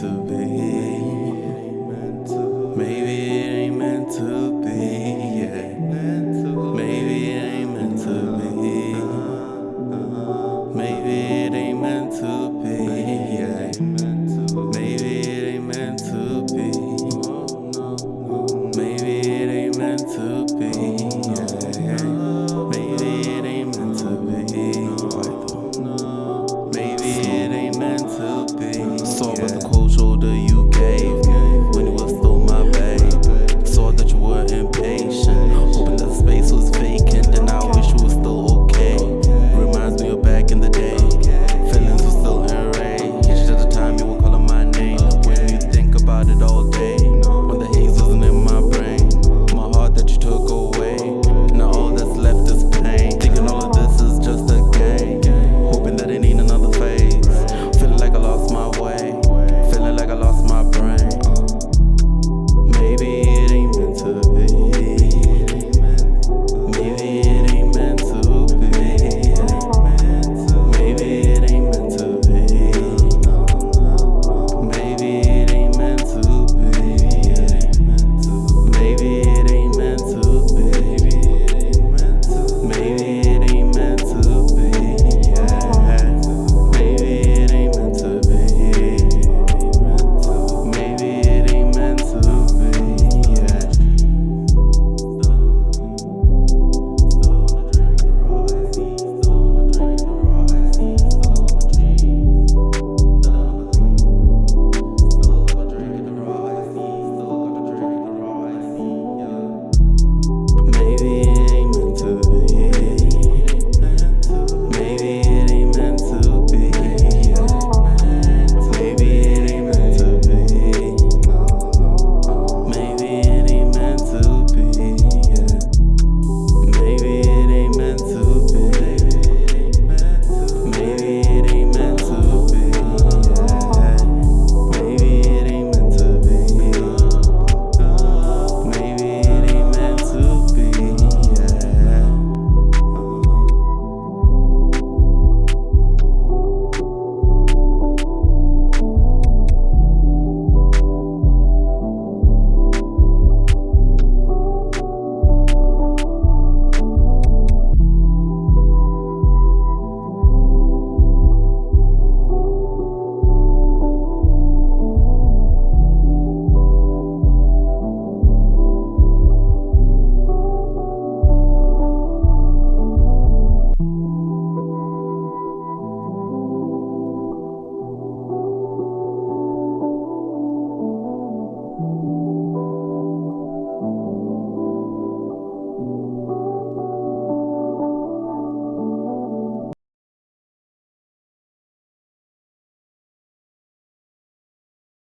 to be